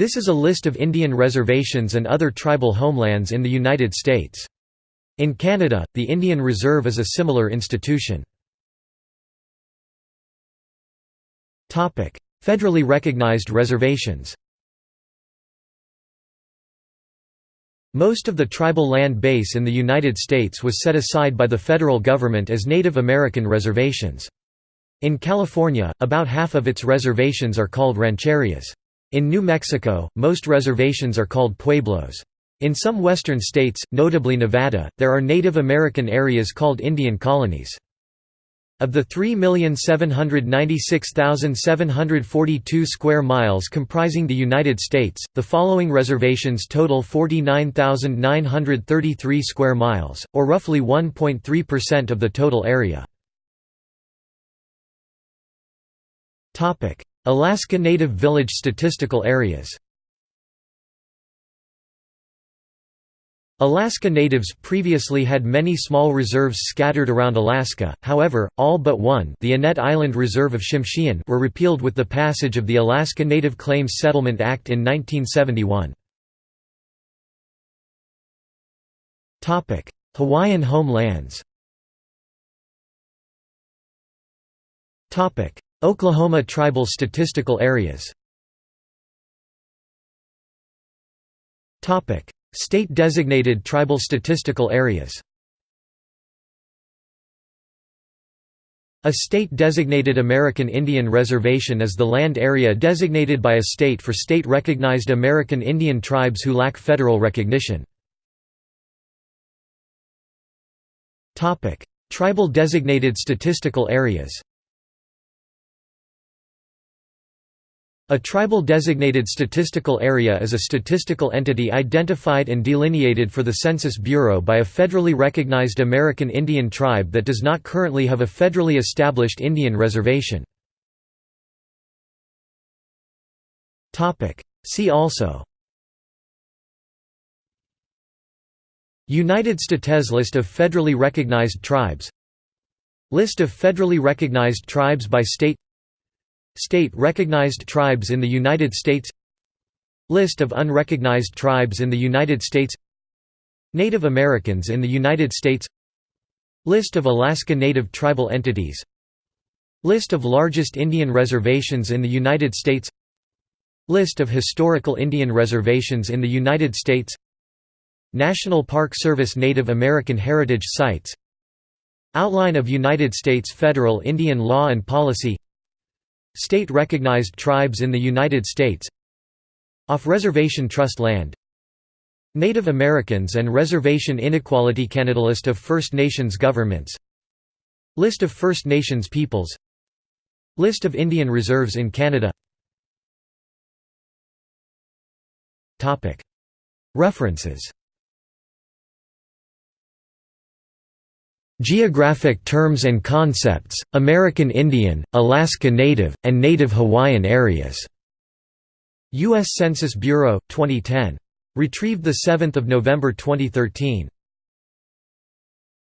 This is a list of Indian reservations and other tribal homelands in the United States. In Canada, the Indian Reserve is a similar institution. Topic: Federally recognized reservations Most of the tribal land base in the United States was set aside by the federal government as Native American reservations. In California, about half of its reservations are called rancherias. In New Mexico, most reservations are called pueblos. In some western states, notably Nevada, there are Native American areas called Indian colonies. Of the 3,796,742 square miles comprising the United States, the following reservations total 49,933 square miles, or roughly 1.3% of the total area. Alaska Native Village statistical areas Alaska Natives previously had many small reserves scattered around Alaska, however, all but one the Annette Island Reserve of Tsimshian were repealed with the passage of the Alaska Native Claims Settlement Act in 1971. Hawaiian homelands Oklahoma Tribal Statistical Areas. State-designated tribal statistical areas. A state-designated American Indian Reservation is the land area designated by a state for state-recognized American Indian tribes who lack federal recognition. Tribal designated statistical areas A tribal designated statistical area is a statistical entity identified and delineated for the Census Bureau by a federally recognized American Indian tribe that does not currently have a federally established Indian reservation. See also United States List of federally recognized tribes List of federally recognized tribes by state State-recognized tribes in the United States List of unrecognized tribes in the United States Native Americans in the United States List of Alaska Native tribal entities List of largest Indian reservations in the United States List of historical Indian reservations in the United States National Park Service Native American Heritage Sites Outline of United States federal Indian law and policy State-recognized tribes in the United States Off-reservation trust land. Native Americans and reservation inequality Canada List of First Nations governments. List of First Nations peoples. List of Indian reserves in Canada. References Geographic Terms and Concepts, American Indian, Alaska Native, and Native Hawaiian Areas. U.S. Census Bureau, 2010. Retrieved 7 November 2013.